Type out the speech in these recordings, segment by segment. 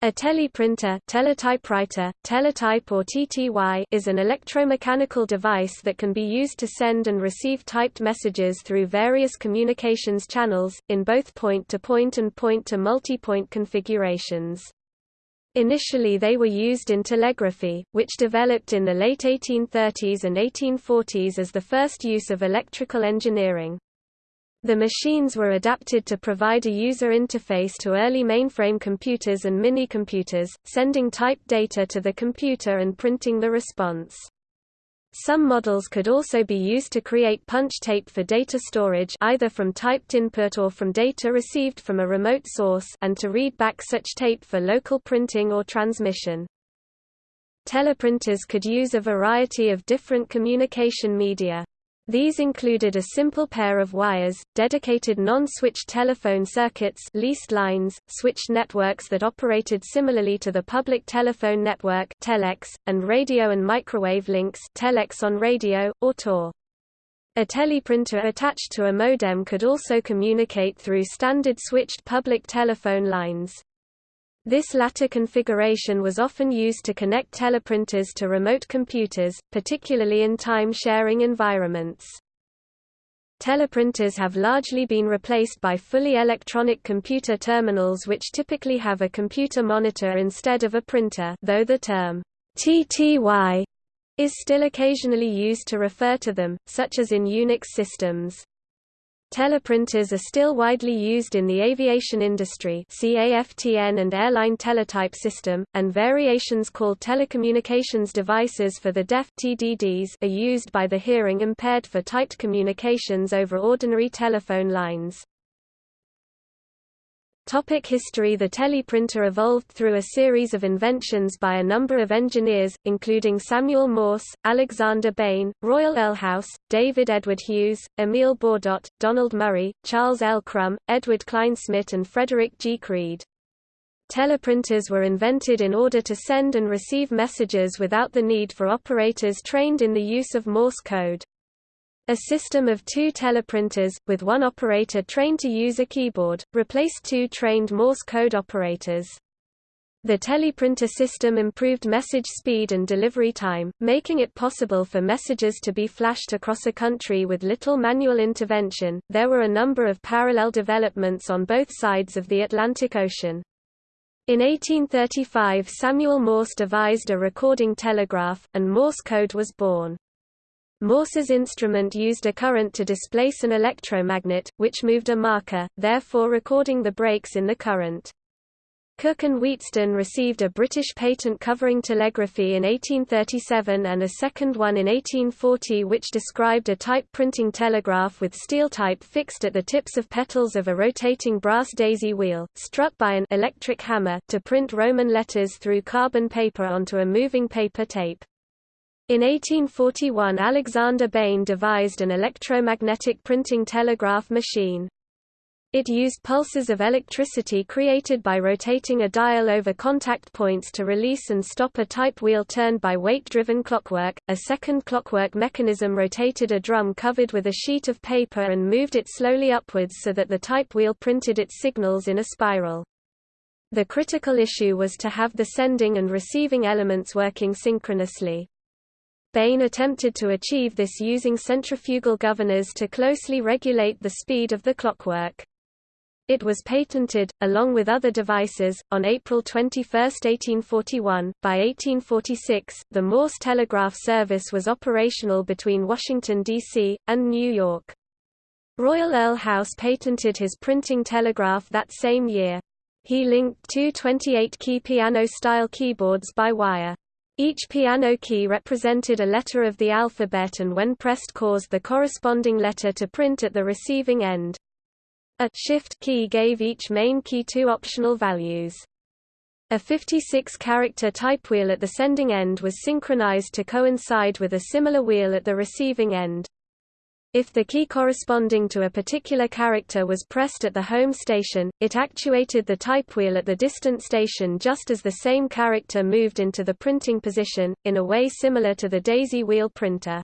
A teleprinter teletypewriter, teletype or TTY is an electromechanical device that can be used to send and receive typed messages through various communications channels, in both point-to-point -point and point-to-multipoint configurations. Initially they were used in telegraphy, which developed in the late 1830s and 1840s as the first use of electrical engineering. The machines were adapted to provide a user interface to early mainframe computers and mini-computers, sending typed data to the computer and printing the response. Some models could also be used to create punch tape for data storage either from typed input or from data received from a remote source and to read back such tape for local printing or transmission. Teleprinters could use a variety of different communication media. These included a simple pair of wires, dedicated non-switched telephone circuits leased lines, switched networks that operated similarly to the public telephone network telex, and radio and microwave links telex on radio, or TOR. A teleprinter attached to a modem could also communicate through standard switched public telephone lines. This latter configuration was often used to connect teleprinters to remote computers, particularly in time-sharing environments. Teleprinters have largely been replaced by fully electronic computer terminals which typically have a computer monitor instead of a printer though the term TTY is still occasionally used to refer to them, such as in Unix systems. Teleprinters are still widely used in the aviation industry CAFTN and airline teletype system, and variations called telecommunications devices for the deaf TDDs are used by the hearing impaired for typed communications over ordinary telephone lines. Topic history The teleprinter evolved through a series of inventions by a number of engineers, including Samuel Morse, Alexander Bain, Royal Earl House, David Edward Hughes, Emil Baudot, Donald Murray, Charles L. Krum, Edward Kleinschmidt and Frederick G. Creed. Teleprinters were invented in order to send and receive messages without the need for operators trained in the use of Morse code. A system of two teleprinters, with one operator trained to use a keyboard, replaced two trained Morse code operators. The teleprinter system improved message speed and delivery time, making it possible for messages to be flashed across a country with little manual intervention. There were a number of parallel developments on both sides of the Atlantic Ocean. In 1835 Samuel Morse devised a recording telegraph, and Morse code was born. Morse's instrument used a current to displace an electromagnet, which moved a marker, therefore recording the breaks in the current. Cooke and Wheatstone received a British patent covering telegraphy in 1837 and a second one in 1840 which described a type printing telegraph with steel type fixed at the tips of petals of a rotating brass daisy wheel, struck by an electric hammer, to print Roman letters through carbon paper onto a moving paper tape. In 1841 Alexander Bain devised an electromagnetic printing telegraph machine. It used pulses of electricity created by rotating a dial over contact points to release and stop a type wheel turned by weight-driven clockwork. A second clockwork mechanism rotated a drum covered with a sheet of paper and moved it slowly upwards so that the type wheel printed its signals in a spiral. The critical issue was to have the sending and receiving elements working synchronously. Bain attempted to achieve this using centrifugal governors to closely regulate the speed of the clockwork. It was patented, along with other devices, on April 21, 1841. By 1846, the Morse telegraph service was operational between Washington, D.C., and New York. Royal Earl House patented his printing telegraph that same year. He linked two 28-key piano-style keyboards by wire. Each piano key represented a letter of the alphabet and when pressed caused the corresponding letter to print at the receiving end. A shift key gave each main key two optional values. A 56-character type wheel at the sending end was synchronized to coincide with a similar wheel at the receiving end. If the key corresponding to a particular character was pressed at the home station, it actuated the type wheel at the distant station just as the same character moved into the printing position, in a way similar to the daisy wheel printer.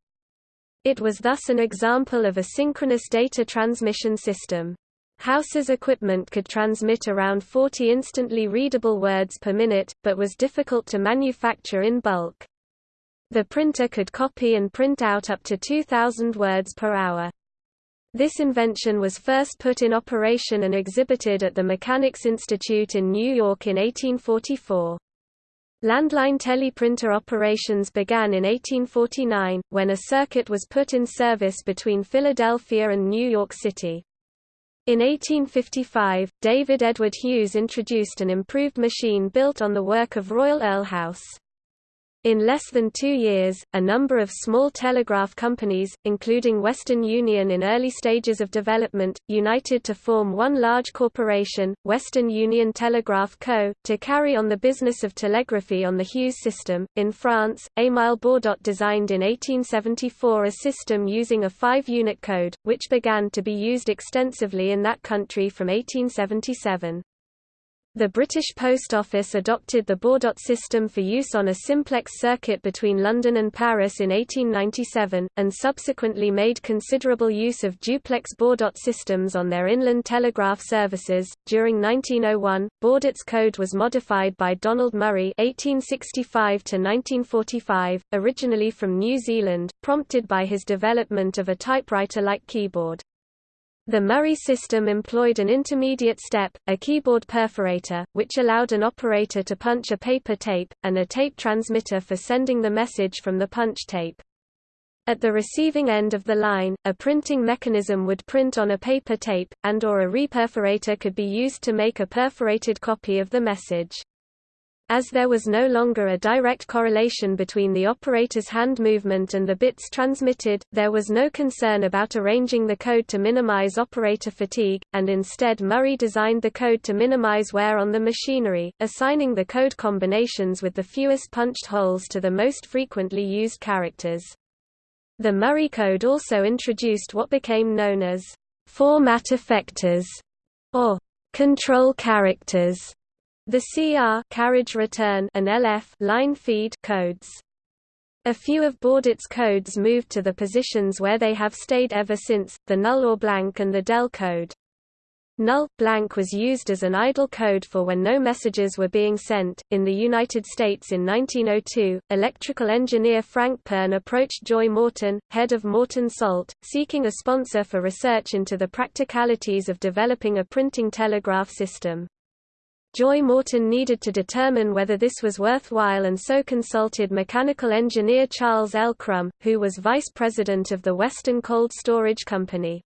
It was thus an example of a synchronous data transmission system. House's equipment could transmit around 40 instantly readable words per minute, but was difficult to manufacture in bulk. The printer could copy and print out up to 2,000 words per hour. This invention was first put in operation and exhibited at the Mechanics Institute in New York in 1844. Landline teleprinter operations began in 1849, when a circuit was put in service between Philadelphia and New York City. In 1855, David Edward Hughes introduced an improved machine built on the work of Royal Earl House. In less than two years, a number of small telegraph companies, including Western Union in early stages of development, united to form one large corporation, Western Union Telegraph Co., to carry on the business of telegraphy on the Hughes system. In France, Émile Baudot designed in 1874 a system using a five-unit code, which began to be used extensively in that country from 1877. The British Post Office adopted the Baudot system for use on a simplex circuit between London and Paris in 1897, and subsequently made considerable use of duplex Baudot systems on their inland telegraph services. During 1901, Baudot's code was modified by Donald Murray (1865–1945), originally from New Zealand, prompted by his development of a typewriter-like keyboard. The Murray system employed an intermediate step, a keyboard perforator, which allowed an operator to punch a paper tape, and a tape transmitter for sending the message from the punch tape. At the receiving end of the line, a printing mechanism would print on a paper tape, and or a reperforator could be used to make a perforated copy of the message. As there was no longer a direct correlation between the operator's hand movement and the bits transmitted, there was no concern about arranging the code to minimize operator fatigue, and instead Murray designed the code to minimize wear on the machinery, assigning the code combinations with the fewest punched holes to the most frequently used characters. The Murray code also introduced what became known as format effectors, or control characters the CR carriage return and LF line feed codes. A few of Baudot's codes moved to the positions where they have stayed ever since, the null or blank and the del code. Null blank was used as an idle code for when no messages were being sent. In the United States in 1902, electrical engineer Frank Pearne approached Joy Morton, head of Morton Salt, seeking a sponsor for research into the practicalities of developing a printing telegraph system. Joy Morton needed to determine whether this was worthwhile and so consulted mechanical engineer Charles L. Krum, who was vice president of the Western Cold Storage Company.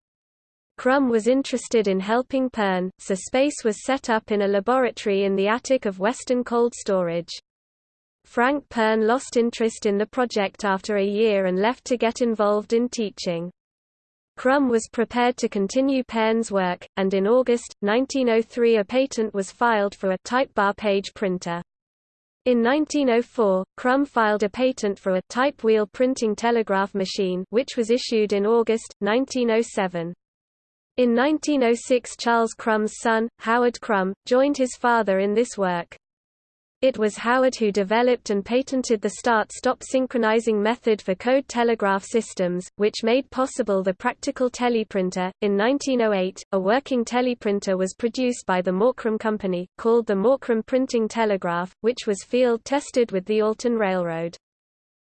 Krum was interested in helping Pearne, so space was set up in a laboratory in the attic of Western Cold Storage. Frank Pearne lost interest in the project after a year and left to get involved in teaching. Krum was prepared to continue Pearne's work, and in August, 1903 a patent was filed for a type bar page printer. In 1904, Krum filed a patent for a type wheel printing telegraph machine which was issued in August, 1907. In 1906 Charles Krum's son, Howard Krum, joined his father in this work. It was Howard who developed and patented the start-stop synchronizing method for code telegraph systems, which made possible the practical teleprinter. In 1908, a working teleprinter was produced by the Morkrum Company, called the Morkrum Printing Telegraph, which was field-tested with the Alton Railroad.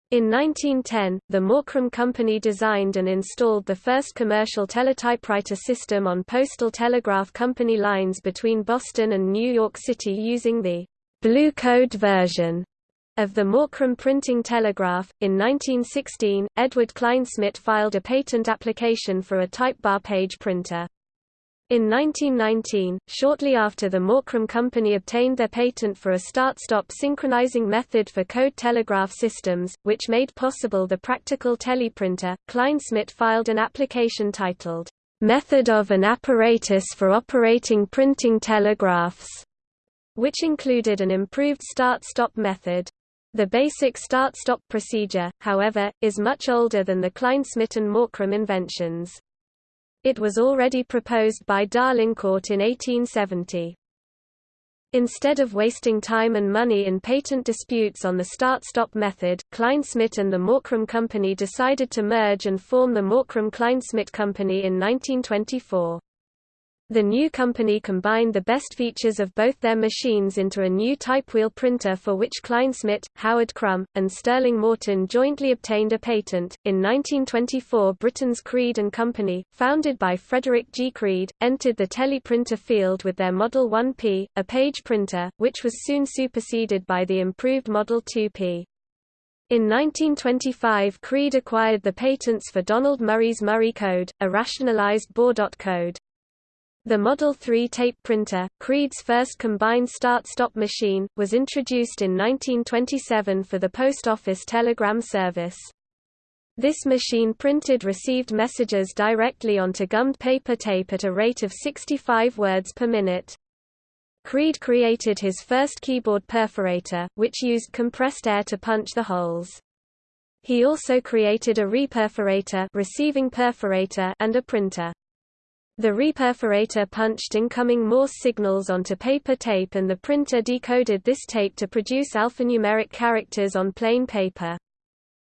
In 1910, the Morkrum Company designed and installed the first commercial teletypewriter system on Postal Telegraph Company lines between Boston and New York City using the Blue Code version of the Morkrum printing telegraph. In 1916, Edward Kleinschmidt filed a patent application for a type bar page printer. In 1919, shortly after the Morkrum Company obtained their patent for a start-stop synchronizing method for code telegraph systems, which made possible the practical teleprinter, Kleinschmidt filed an application titled, Method of an Apparatus for Operating Printing Telegraphs which included an improved start-stop method. The basic start-stop procedure, however, is much older than the Kleinschmidt and Morkrum inventions. It was already proposed by D'Arlincourt in 1870. Instead of wasting time and money in patent disputes on the start-stop method, Kleinschmidt and the Morkrum Company decided to merge and form the Morkrum Kleinschmidt Company in 1924. The new company combined the best features of both their machines into a new typewheel printer for which Kleinschmidt, Howard Krum, and Sterling Morton jointly obtained a patent. In 1924, Britain's Creed and Company, founded by Frederick G. Creed, entered the teleprinter field with their Model 1P, a page printer, which was soon superseded by the improved Model 2P. In 1925 Creed acquired the patents for Donald Murray's Murray code, a rationalized Baudot code. The Model 3 tape printer, Creed's first combined start-stop machine, was introduced in 1927 for the post office telegram service. This machine printed received messages directly onto gummed paper tape at a rate of 65 words per minute. Creed created his first keyboard perforator, which used compressed air to punch the holes. He also created a reperforator, receiving perforator and a printer. The reperforator punched incoming Morse signals onto paper tape and the printer decoded this tape to produce alphanumeric characters on plain paper.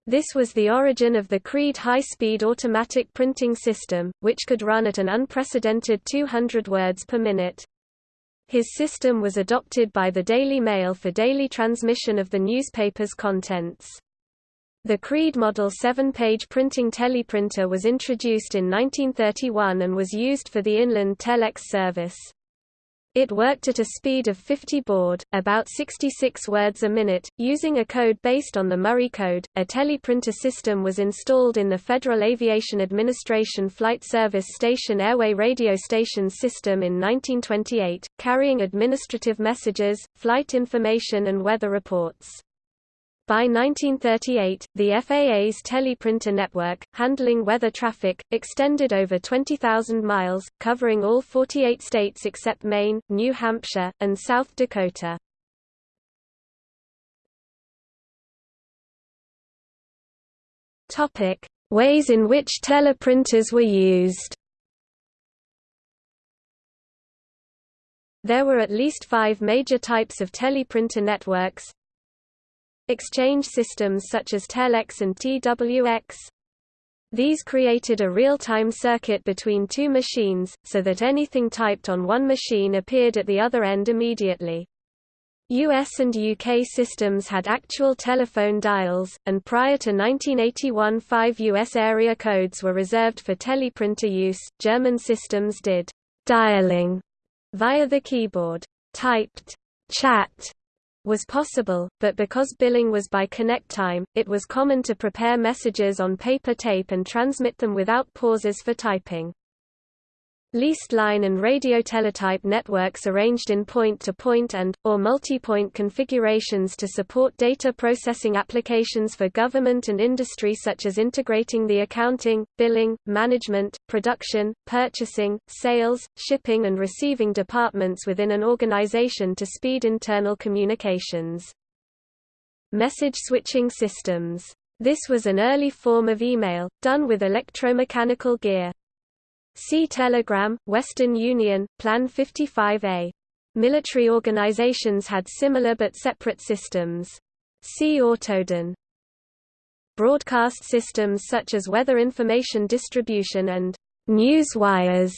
This was the origin of the Creed high-speed automatic printing system, which could run at an unprecedented 200 words per minute. His system was adopted by the Daily Mail for daily transmission of the newspaper's contents. The Creed Model 7-page printing teleprinter was introduced in 1931 and was used for the inland telex service. It worked at a speed of 50 baud, about 66 words a minute, using a code based on the Murray code. A teleprinter system was installed in the Federal Aviation Administration Flight Service Station Airway Radio Stations system in 1928, carrying administrative messages, flight information and weather reports. By 1938, the FAA's teleprinter network, handling weather traffic, extended over 20,000 miles, covering all 48 states except Maine, New Hampshire, and South Dakota. Ways in which teleprinters were used. There were at least five major types of teleprinter networks, Exchange systems such as Telex and TWX. These created a real-time circuit between two machines, so that anything typed on one machine appeared at the other end immediately. US and UK systems had actual telephone dials, and prior to 1981 five US area codes were reserved for teleprinter use. German systems did dialing via the keyboard. Typed chat was possible, but because billing was by connect time, it was common to prepare messages on paper tape and transmit them without pauses for typing. Leased line and radio teletype networks arranged in point-to-point -point and, or multi-point configurations to support data processing applications for government and industry such as integrating the accounting, billing, management, production, purchasing, sales, shipping and receiving departments within an organization to speed internal communications. Message switching systems. This was an early form of email, done with electromechanical gear. See Telegram, Western Union, Plan 55A. Military organizations had similar but separate systems. See AUTODIN. Broadcast systems such as weather information distribution and news wires.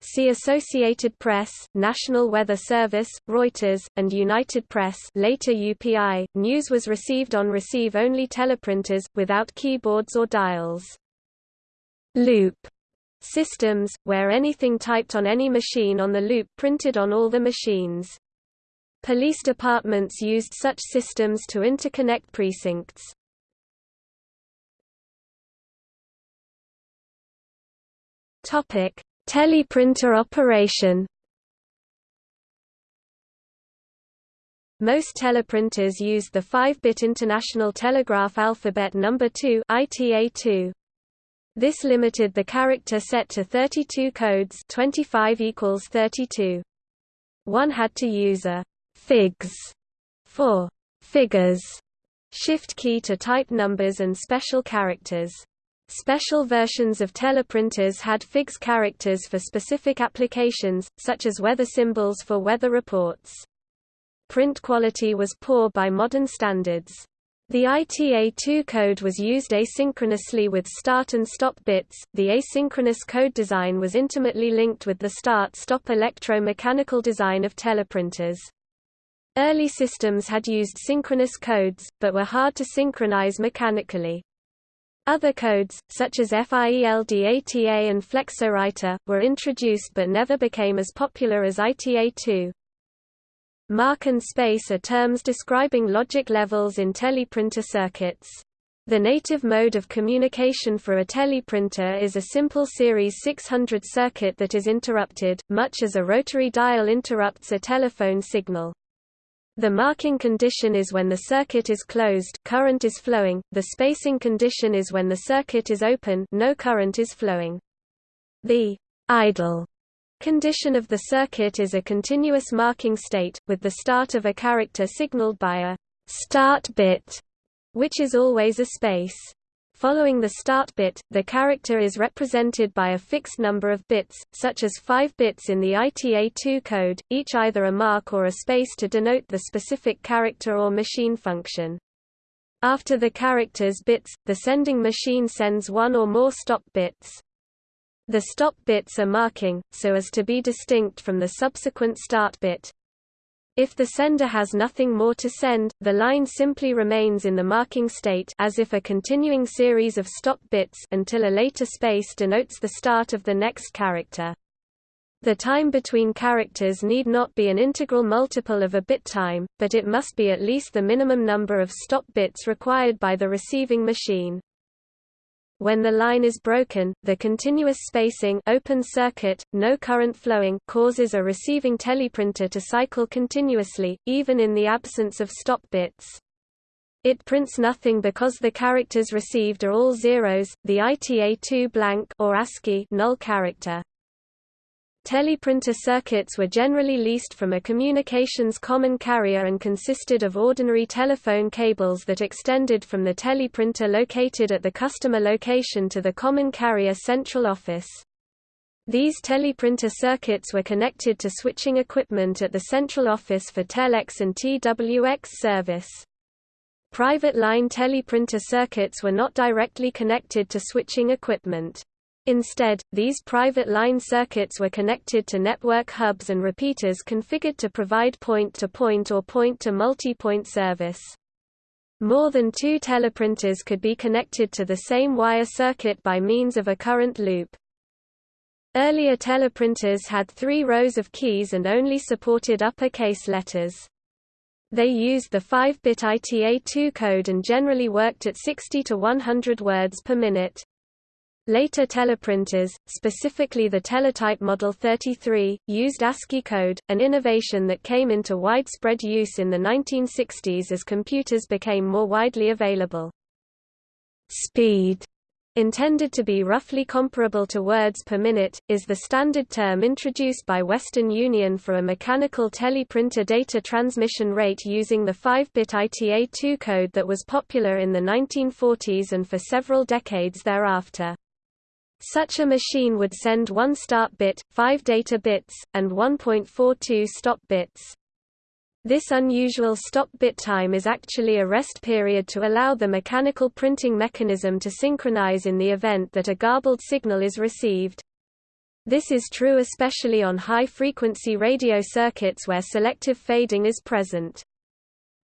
See Associated Press, National Weather Service, Reuters, and United Press later UPI. News was received on receive-only teleprinters, without keyboards or dials. Loop systems, where anything typed on any machine on the loop printed on all the machines. Police departments used such systems to interconnect precincts. Teleprinter operation. Most teleprinters used the 5-bit International Telegraph Alphabet Number 2 (ITA2). This limited the character set to 32 codes 25 equals 32. One had to use a figs for figures shift key to type numbers and special characters. Special versions of teleprinters had figs characters for specific applications, such as weather symbols for weather reports. Print quality was poor by modern standards. The ITA2 code was used asynchronously with start and stop bits. The asynchronous code design was intimately linked with the start-stop electro-mechanical design of teleprinters. Early systems had used synchronous codes, but were hard to synchronize mechanically. Other codes, such as FIELDATA and Flexowriter, were introduced but never became as popular as ITA2. Mark and space are terms describing logic levels in teleprinter circuits. The native mode of communication for a teleprinter is a simple series 600 circuit that is interrupted, much as a rotary dial interrupts a telephone signal. The marking condition is when the circuit is closed current is flowing, the spacing condition is when the circuit is open no current is flowing. The idle Condition of the circuit is a continuous marking state, with the start of a character signaled by a start bit, which is always a space. Following the start bit, the character is represented by a fixed number of bits, such as 5 bits in the ITA2 code, each either a mark or a space to denote the specific character or machine function. After the character's bits, the sending machine sends one or more stop bits. The stop bits are marking, so as to be distinct from the subsequent start bit. If the sender has nothing more to send, the line simply remains in the marking state as if a continuing series of stop bits until a later space denotes the start of the next character. The time between characters need not be an integral multiple of a bit time, but it must be at least the minimum number of stop bits required by the receiving machine. When the line is broken, the continuous spacing open circuit, no current flowing causes a receiving teleprinter to cycle continuously, even in the absence of stop bits. It prints nothing because the characters received are all zeros, the ITA2 blank or ASCII null character. Teleprinter circuits were generally leased from a communications common carrier and consisted of ordinary telephone cables that extended from the teleprinter located at the customer location to the common carrier central office. These teleprinter circuits were connected to switching equipment at the central office for Telex and TWX service. Private line teleprinter circuits were not directly connected to switching equipment. Instead, these private line circuits were connected to network hubs and repeaters configured to provide point-to-point -point or point-to-multipoint service. More than two teleprinters could be connected to the same wire circuit by means of a current loop. Earlier teleprinters had three rows of keys and only supported uppercase letters. They used the 5-bit ITA2 code and generally worked at 60 to 100 words per minute. Later teleprinters, specifically the Teletype Model 33, used ASCII code, an innovation that came into widespread use in the 1960s as computers became more widely available. Speed intended to be roughly comparable to words per minute, is the standard term introduced by Western Union for a mechanical teleprinter data transmission rate using the 5-bit ITA2 code that was popular in the 1940s and for several decades thereafter. Such a machine would send one start bit, five data bits, and 1.42 stop bits. This unusual stop bit time is actually a rest period to allow the mechanical printing mechanism to synchronize in the event that a garbled signal is received. This is true especially on high-frequency radio circuits where selective fading is present.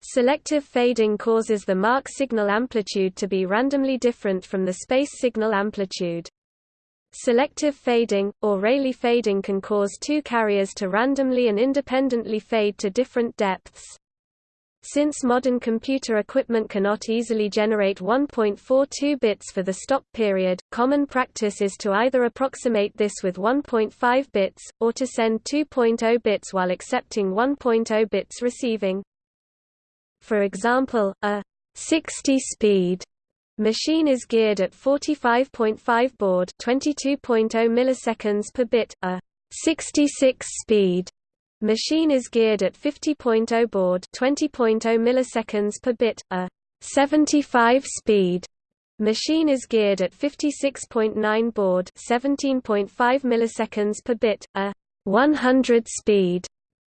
Selective fading causes the mark signal amplitude to be randomly different from the space signal amplitude. Selective fading, or Rayleigh fading can cause two carriers to randomly and independently fade to different depths. Since modern computer equipment cannot easily generate 1.42 bits for the stop period, common practice is to either approximate this with 1.5 bits, or to send 2.0 bits while accepting 1.0 bits receiving. For example, a 60-speed Machine is geared at 45.5 baud 22.0 milliseconds per bit, a 66 speed. Machine is geared at 50.0 baud 20.0 milliseconds per bit, a 75 speed. Machine is geared at 56.9 baud 17.5 milliseconds per bit, a 100 speed.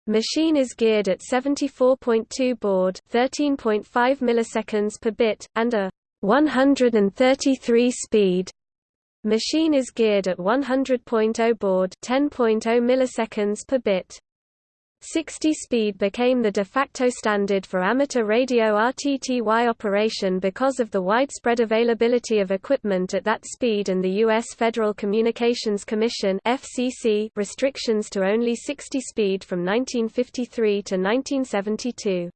Machine is geared at 74.2 baud 13.5 milliseconds per bit, and a 133 speed. Machine is geared at 100.0 baud 10.0 milliseconds per bit. 60 speed became the de facto standard for amateur radio RTTY operation because of the widespread availability of equipment at that speed and the U.S. Federal Communications Commission FCC restrictions to only 60 speed from 1953 to 1972.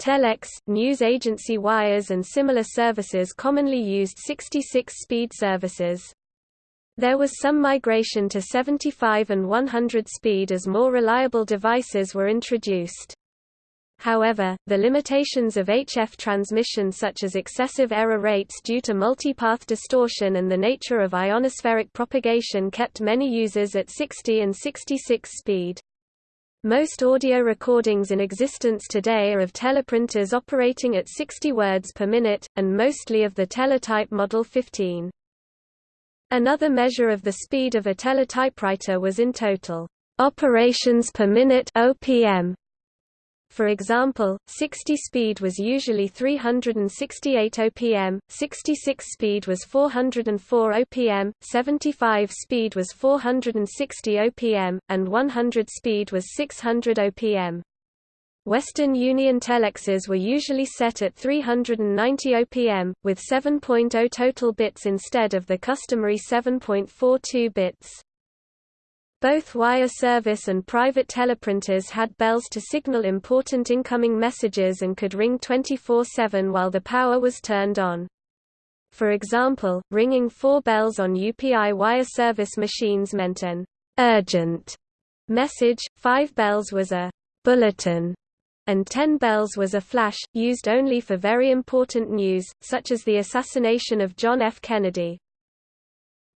Telex, news agency wires and similar services commonly used 66-speed services. There was some migration to 75 and 100 speed as more reliable devices were introduced. However, the limitations of HF transmission such as excessive error rates due to multipath distortion and the nature of ionospheric propagation kept many users at 60 and 66 speed. Most audio recordings in existence today are of teleprinters operating at 60 words per minute, and mostly of the teletype Model 15. Another measure of the speed of a teletypewriter was in total operations per minute (OPM). For example, 60 speed was usually 368 OPM, 66 speed was 404 OPM, 75 speed was 460 OPM, and 100 speed was 600 OPM. Western Union telexes were usually set at 390 OPM, with 7.0 total bits instead of the customary 7.42 bits. Both wire service and private teleprinters had bells to signal important incoming messages and could ring 24-7 while the power was turned on. For example, ringing four bells on UPI wire service machines meant an urgent message, five bells was a bulletin, and Ten Bells was a flash, used only for very important news, such as the assassination of John F. Kennedy.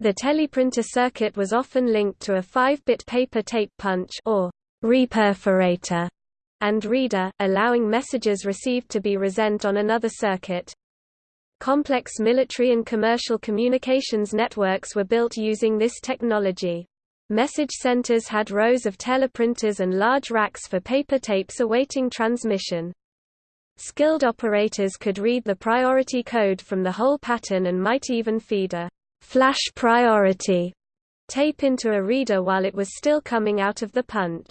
The teleprinter circuit was often linked to a 5-bit paper tape punch or reperforator and reader, allowing messages received to be resent on another circuit. Complex military and commercial communications networks were built using this technology. Message centers had rows of teleprinters and large racks for paper tapes awaiting transmission. Skilled operators could read the priority code from the whole pattern and might even feed a flash priority tape into a reader while it was still coming out of the punch.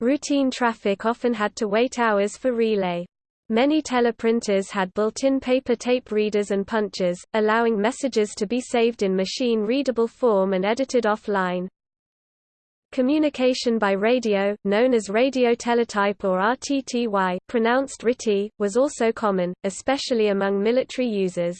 Routine traffic often had to wait hours for relay. Many teleprinters had built-in paper tape readers and punchers, allowing messages to be saved in machine-readable form and edited offline. Communication by radio, known as radio teletype or RTTY pronounced RTTY, was also common, especially among military users.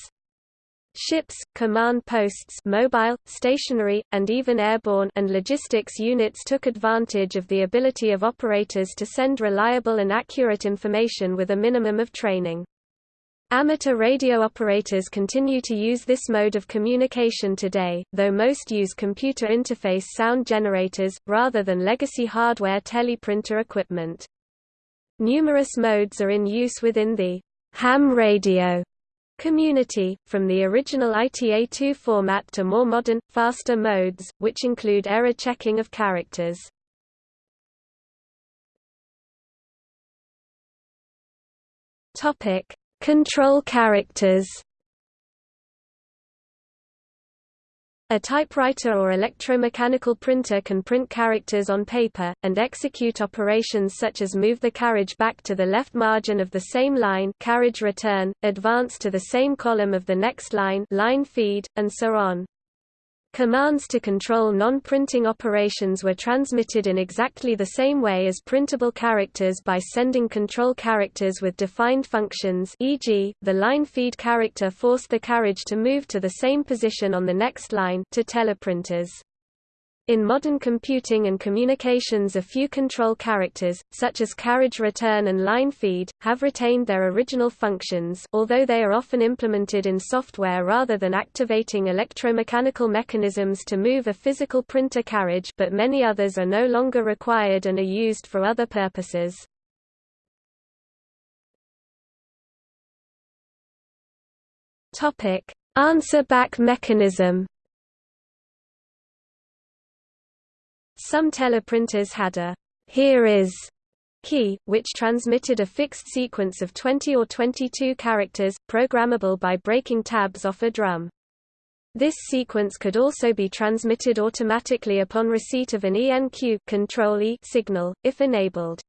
Ships, command posts mobile, stationary, and even airborne and logistics units took advantage of the ability of operators to send reliable and accurate information with a minimum of training. Amateur radio operators continue to use this mode of communication today, though most use computer interface sound generators, rather than legacy hardware teleprinter equipment. Numerous modes are in use within the ham radio Community, from the original ITA2 format to more modern, faster modes, which include error checking of characters. Topic: Control characters. A typewriter or electromechanical printer can print characters on paper, and execute operations such as move the carriage back to the left margin of the same line carriage return, advance to the same column of the next line line feed, and so on. Commands to control non-printing operations were transmitted in exactly the same way as printable characters by sending control characters with defined functions e.g., the line feed character forced the carriage to move to the same position on the next line to teleprinters. In modern computing and communications a few control characters, such as carriage return and line feed, have retained their original functions although they are often implemented in software rather than activating electromechanical mechanisms to move a physical printer carriage but many others are no longer required and are used for other purposes. Answer-back mechanism Some teleprinters had a here is key, which transmitted a fixed sequence of 20 or 22 characters, programmable by breaking tabs off a drum. This sequence could also be transmitted automatically upon receipt of an ENQ control -E signal, if enabled.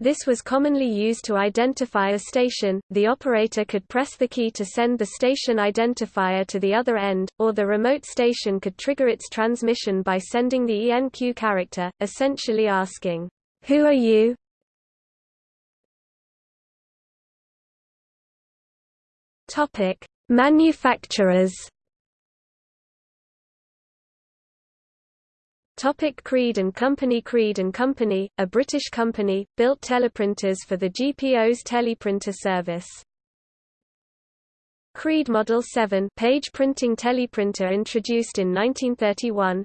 This was commonly used to identify a station, the operator could press the key to send the station identifier to the other end, or the remote station could trigger its transmission by sending the ENQ character, essentially asking, Who are you? Manufacturers. Topic Creed and Company Creed and Company, a British company, built teleprinters for the GPO's teleprinter service. Creed Model 7 page printing teleprinter introduced in 1931.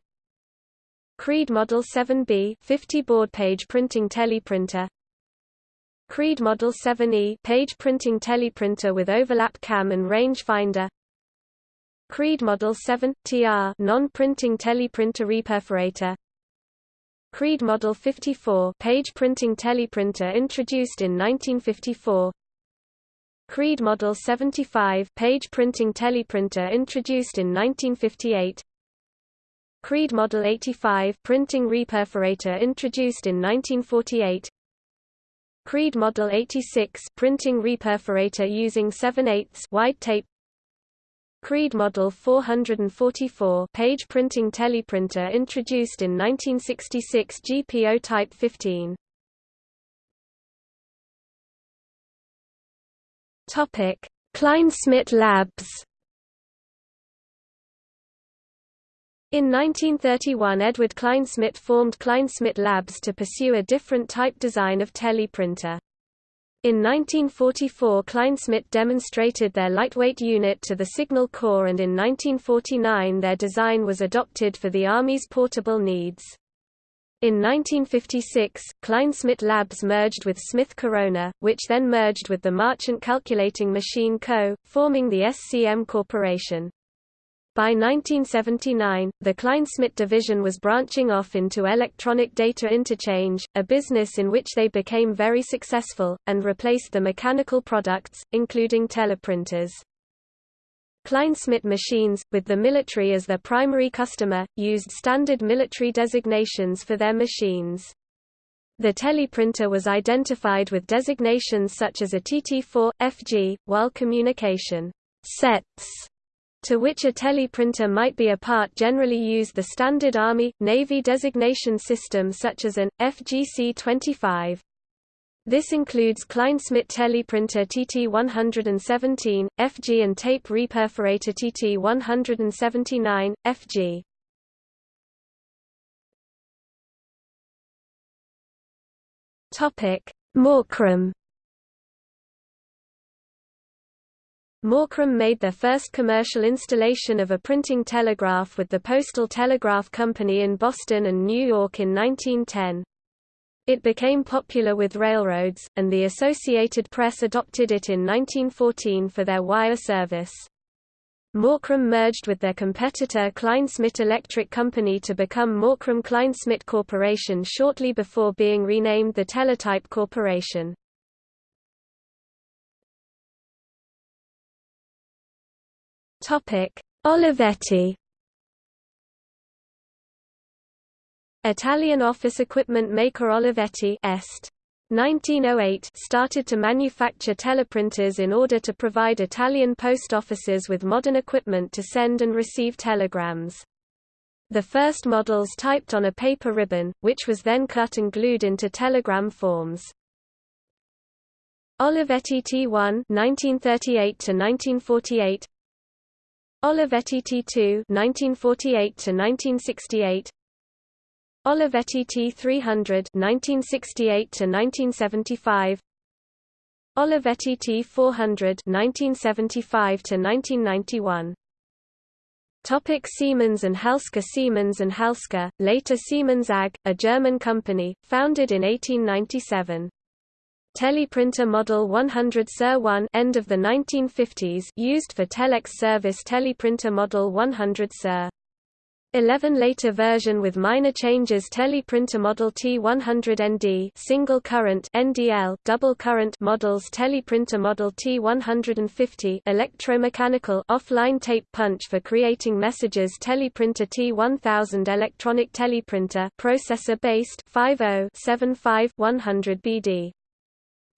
Creed Model 7B 50 baud page printing teleprinter. Creed Model 7E page printing teleprinter with overlap cam and range finder. Creed Model 7 TR non-printing teleprinter reperforator. Creed Model 54 page printing teleprinter introduced in 1954. Creed Model 75 page printing teleprinter introduced in 1958. Creed Model 85 printing reperforator introduced in 1948. Creed Model 86 printing reperforator using 7 8 wide tape Creed Model 444 page printing teleprinter introduced in 1966 GPO Type 15. Topic: Kleinschmidt Labs. In 1931 Edward Kleinschmidt formed Kleinschmidt Labs to pursue a different type design of teleprinter. In 1944 Kleinschmidt demonstrated their lightweight unit to the Signal Corps and in 1949 their design was adopted for the Army's portable needs. In 1956, Kleinschmidt Labs merged with Smith Corona, which then merged with the Marchant Calculating Machine Co., forming the SCM Corporation. By 1979, the Kleinschmidt division was branching off into electronic data interchange, a business in which they became very successful, and replaced the mechanical products, including teleprinters. Kleinschmidt machines, with the military as their primary customer, used standard military designations for their machines. The teleprinter was identified with designations such as a TT4, FG, while communication sets to which a teleprinter might be a part generally use the standard Army, Navy designation system such as an, FGC-25. This includes Kleinschmidt teleprinter TT117, FG and tape reperforator TT179, FG. Topic: Morkrum Morkrum made their first commercial installation of a printing telegraph with the Postal Telegraph Company in Boston and New York in 1910. It became popular with railroads, and the Associated Press adopted it in 1914 for their wire service. Morkrum merged with their competitor Kleinschmidt Electric Company to become Morkrum Kleinschmidt Corporation shortly before being renamed the Teletype Corporation. Topic: Olivetti. Italian office equipment maker Olivetti Est. 1908 started to manufacture teleprinters in order to provide Italian post offices with modern equipment to send and receive telegrams. The first models typed on a paper ribbon, which was then cut and glued into telegram forms. Olivetti T1 1938 to 1948 Olivetti T2 1948 to 1968 Olivetti T300 1968 to 1975 Olivetti T400 1975 to 1991 Topic Siemens and Halske Siemens and Halske, later Siemens AG, a German company, founded in 1897. Teleprinter Model 100 Sir 1 end of the 1950s used for telex service Teleprinter Model 100 Sir. 11 later version with minor changes Teleprinter Model T100ND single current NDL double current models Teleprinter Model T150 electromechanical offline tape punch for creating messages Teleprinter T1000 electronic teleprinter processor based 50 100 BD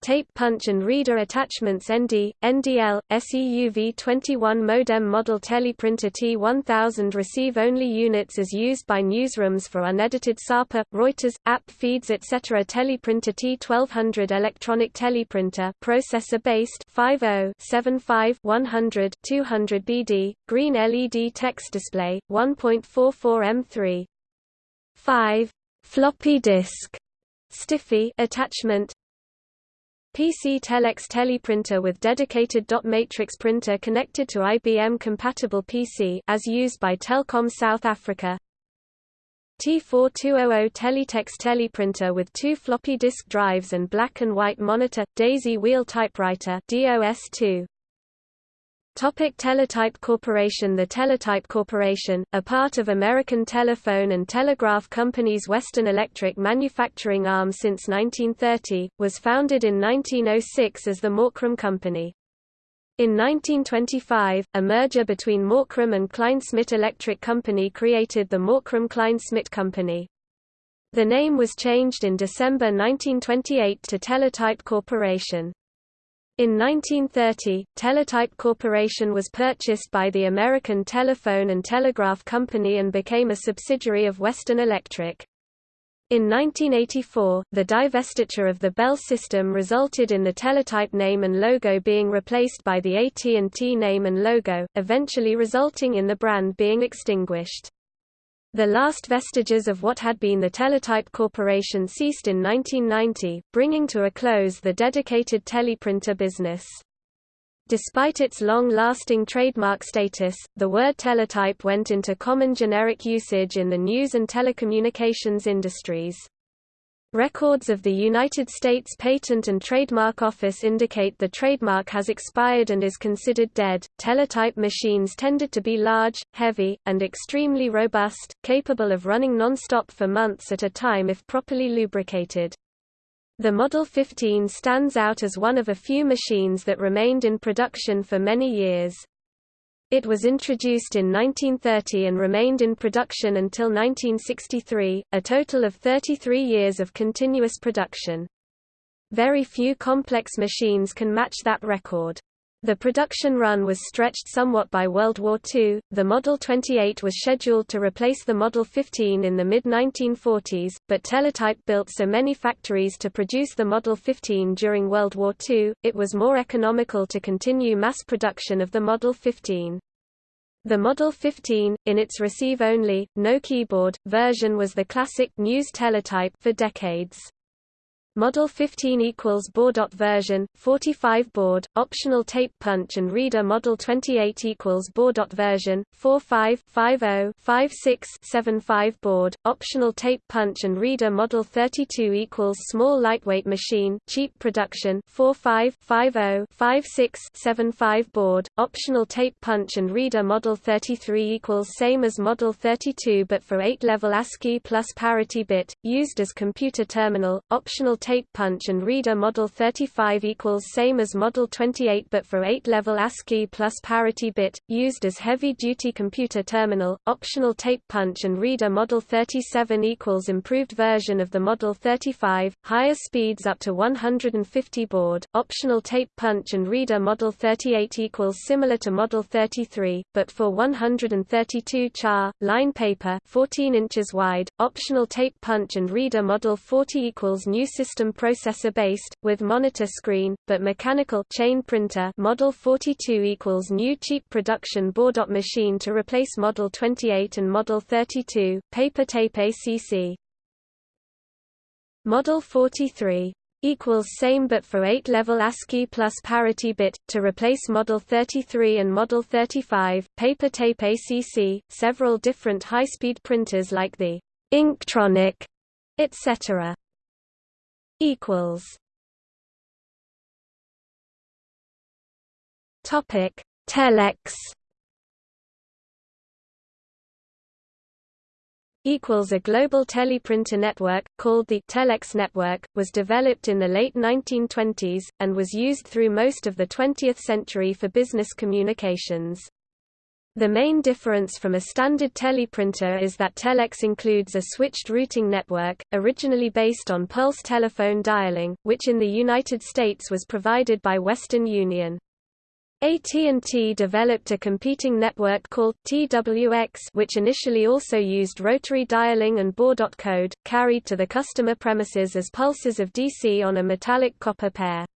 tape punch and reader attachments ND, NDL, SEUV21 modem model teleprinter T1000 receive-only units as used by newsrooms for unedited SAPA, Reuters, app feeds etc. Teleprinter T1200 electronic teleprinter processor-based 50 75 100 200 BD, green LED text display, 1.44 M3. 5. Floppy disk Stiffy attachment PC Telex teleprinter with dedicated dot matrix printer connected to IBM compatible PC as used by Telkom South Africa. T4200 Teletext teleprinter with two floppy disk drives and black and white monitor daisy wheel typewriter DOS2 Topic Teletype Corporation The Teletype Corporation, a part of American Telephone and Telegraph Company's Western Electric manufacturing arm since 1930, was founded in 1906 as the Morkrum Company. In 1925, a merger between Morkrum and Kleinschmidt Electric Company created the Morkrum-Klein-Smit Company. The name was changed in December 1928 to Teletype Corporation. In 1930, Teletype Corporation was purchased by the American Telephone and Telegraph Company and became a subsidiary of Western Electric. In 1984, the divestiture of the Bell system resulted in the Teletype name and logo being replaced by the AT&T name and logo, eventually resulting in the brand being extinguished. The last vestiges of what had been the Teletype Corporation ceased in 1990, bringing to a close the dedicated teleprinter business. Despite its long-lasting trademark status, the word teletype went into common generic usage in the news and telecommunications industries. Records of the United States Patent and Trademark Office indicate the trademark has expired and is considered dead. Teletype machines tended to be large, heavy, and extremely robust, capable of running non-stop for months at a time if properly lubricated. The Model 15 stands out as one of a few machines that remained in production for many years. It was introduced in 1930 and remained in production until 1963, a total of 33 years of continuous production. Very few complex machines can match that record. The production run was stretched somewhat by World War II. The Model 28 was scheduled to replace the Model 15 in the mid 1940s, but Teletype built so many factories to produce the Model 15 during World War II, it was more economical to continue mass production of the Model 15. The Model 15, in its receive-only, no keyboard, version was the classic news teletype for decades. Model 15 equals board. version 45 baud optional tape punch and reader Model 28 equals board. version 45 50 56 75 baud optional tape punch and reader Model 32 equals small lightweight machine cheap production 45 50 56 75 baud optional tape punch and reader Model 33 equals same as Model 32 but for 8 level ASCII plus parity bit used as computer terminal optional tape punch and reader Model 35 equals same as Model 28 but for 8-level ASCII plus parity bit, used as heavy-duty computer terminal, optional tape punch and reader Model 37 equals improved version of the Model 35, higher speeds up to 150 baud, optional tape punch and reader Model 38 equals similar to Model 33, but for 132 char, line paper 14 inches wide, optional tape punch and reader Model 40 equals new system processor-based, with monitor screen, but mechanical chain printer Model 42 equals new cheap production board machine to replace Model 28 and Model 32, paper tape ACC. Model 43 equals same but for 8-level ASCII plus parity bit, to replace Model 33 and Model 35, paper tape ACC, several different high-speed printers like the Inktronic, etc equals Topic Telex equals a global teleprinter network, called the Telex network, was developed in the late 1920s, and was used through most of the 20th century for business communications. The main difference from a standard teleprinter is that Telex includes a switched routing network, originally based on pulse telephone dialing, which in the United States was provided by Western Union. AT&T developed a competing network called TWX which initially also used rotary dialing and baud code, carried to the customer premises as pulses of DC on a metallic copper pair.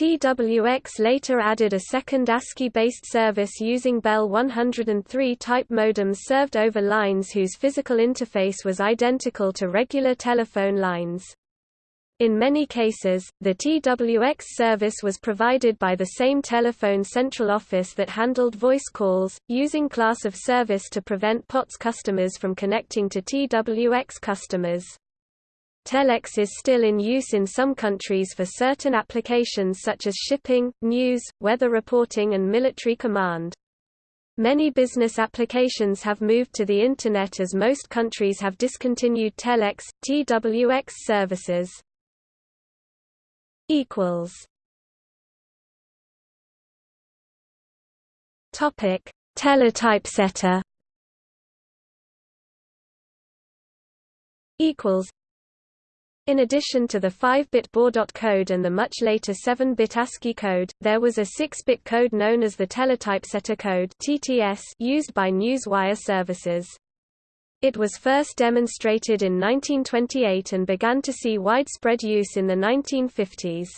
TWX later added a second ASCII-based service using Bell 103 type modems served over lines whose physical interface was identical to regular telephone lines. In many cases, the TWX service was provided by the same telephone central office that handled voice calls, using class of service to prevent POTS customers from connecting to TWX customers. Telex is still in use in some countries for certain applications such as shipping, news, weather reporting and military command. Many business applications have moved to the Internet as most countries have discontinued Telex, TWX services. Topic: Teletypesetter. In addition to the 5-bit baud code and the much later 7-bit ASCII code, there was a 6-bit code known as the teletypesetter code (TTS) used by Newswire services. It was first demonstrated in 1928 and began to see widespread use in the 1950s.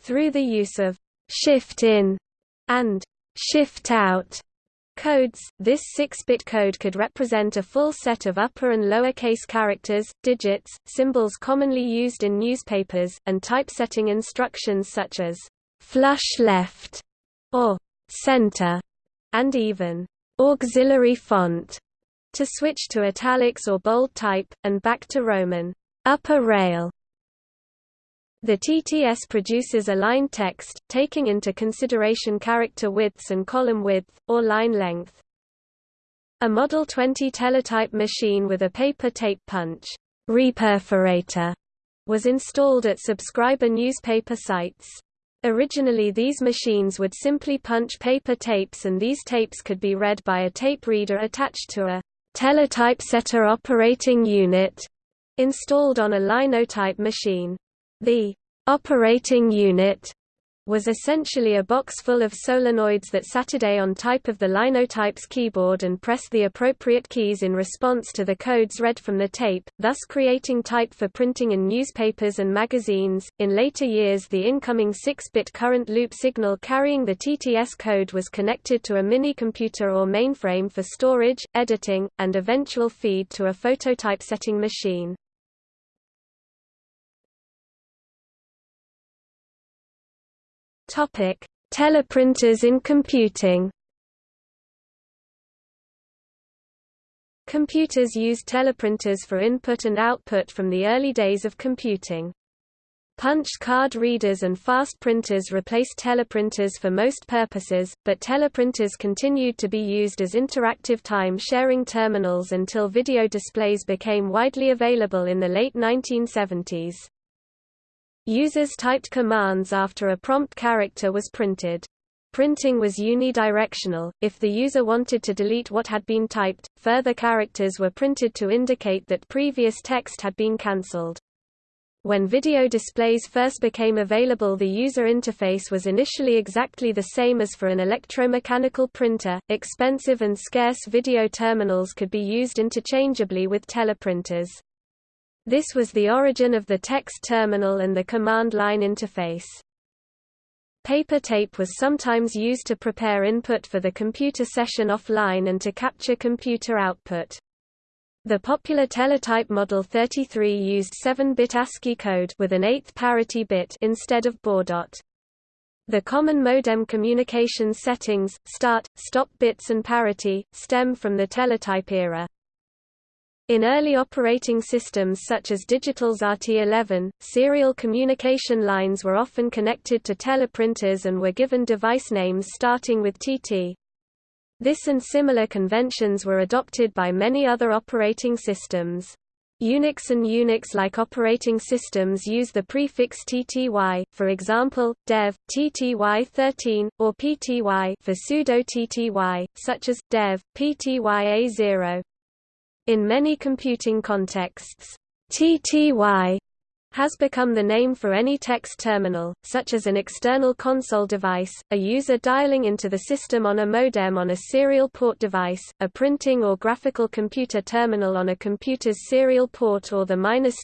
Through the use of shift-in and shift-out codes, this 6-bit code could represent a full set of upper and lower case characters, digits, symbols commonly used in newspapers, and typesetting instructions such as flush left or center, and even auxiliary font to switch to italics or bold type, and back to Roman upper rail the TTS produces aligned text, taking into consideration character widths and column width, or line length. A Model 20 teletype machine with a paper tape punch reperforator was installed at subscriber newspaper sites. Originally these machines would simply punch paper tapes and these tapes could be read by a tape reader attached to a teletypesetter operating unit installed on a linotype machine. The operating unit was essentially a box full of solenoids that Saturday on type of the linotype's keyboard and pressed the appropriate keys in response to the codes read from the tape, thus creating type for printing in newspapers and magazines. In later years, the incoming 6-bit current loop signal carrying the TTS code was connected to a mini-computer or mainframe for storage, editing, and eventual feed to a phototypesetting machine. Topic: Teleprinters in computing. Computers used teleprinters for input and output from the early days of computing. Punch card readers and fast printers replaced teleprinters for most purposes, but teleprinters continued to be used as interactive time-sharing terminals until video displays became widely available in the late 1970s. Users typed commands after a prompt character was printed. Printing was unidirectional, if the user wanted to delete what had been typed, further characters were printed to indicate that previous text had been cancelled. When video displays first became available the user interface was initially exactly the same as for an electromechanical printer. Expensive and scarce video terminals could be used interchangeably with teleprinters. This was the origin of the text terminal and the command line interface. Paper tape was sometimes used to prepare input for the computer session offline and to capture computer output. The popular teletype Model 33 used 7-bit ASCII code with an eighth parity bit instead of baudot. The common modem communication settings, start, stop bits and parity, stem from the teletype era. In early operating systems such as Digital's RT11, serial communication lines were often connected to teleprinters and were given device names starting with TT. This and similar conventions were adopted by many other operating systems. Unix and Unix-like operating systems use the prefix TTY, for example, dev, TTY13, or PTY for pseudo-TTY, such as, dev, PTYA0. In many computing contexts, TTY has become the name for any text terminal, such as an external console device, a user dialing into the system on a modem on a serial port device, a printing or graphical computer terminal on a computer's serial port or the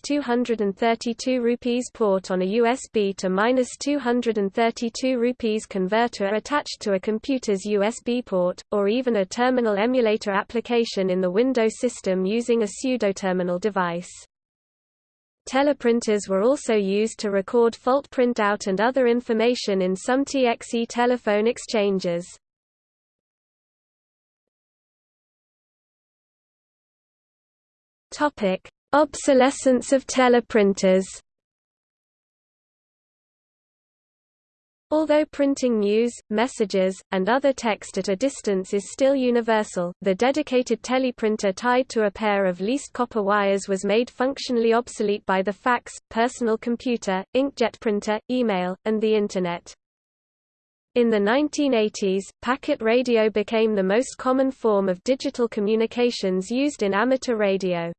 232 rupees port on a USB to 232 rupees converter attached to a computer's USB port, or even a terminal emulator application in the Windows system using a pseudo-terminal device. Teleprinters were also used to record fault printout and other information in some TXE telephone exchanges. Topic: Obsolescence of teleprinters. Although printing news, messages, and other text at a distance is still universal, the dedicated teleprinter tied to a pair of leased copper wires was made functionally obsolete by the fax, personal computer, inkjet printer, email, and the Internet. In the 1980s, packet radio became the most common form of digital communications used in amateur radio.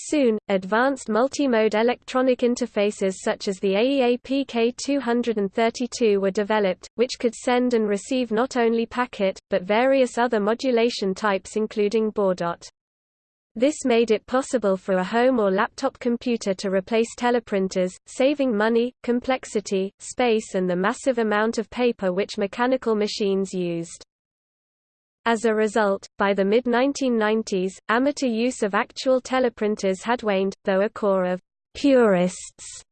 Soon, advanced multimode electronic interfaces such as the AEA PK232 were developed, which could send and receive not only packet, but various other modulation types including baudot. This made it possible for a home or laptop computer to replace teleprinters, saving money, complexity, space and the massive amount of paper which mechanical machines used. As a result, by the mid-1990s, amateur use of actual teleprinters had waned, though a core of «purists»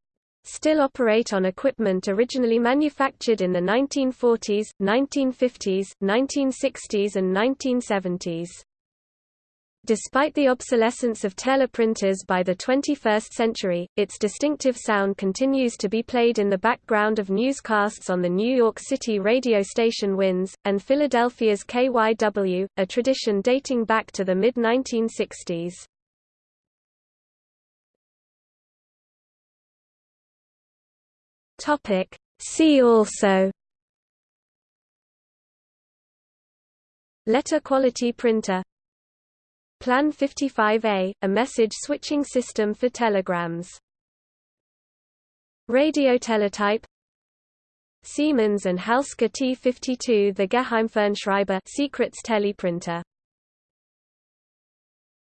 still operate on equipment originally manufactured in the 1940s, 1950s, 1960s and 1970s. Despite the obsolescence of teleprinters by the 21st century, its distinctive sound continues to be played in the background of newscasts on the New York City radio station WINS, and Philadelphia's KYW, a tradition dating back to the mid-1960s. See also Letter quality printer Plan 55A, a message switching system for telegrams. Radioteletype Siemens and Halske T52 The Geheimfernschreiber secrets teleprinter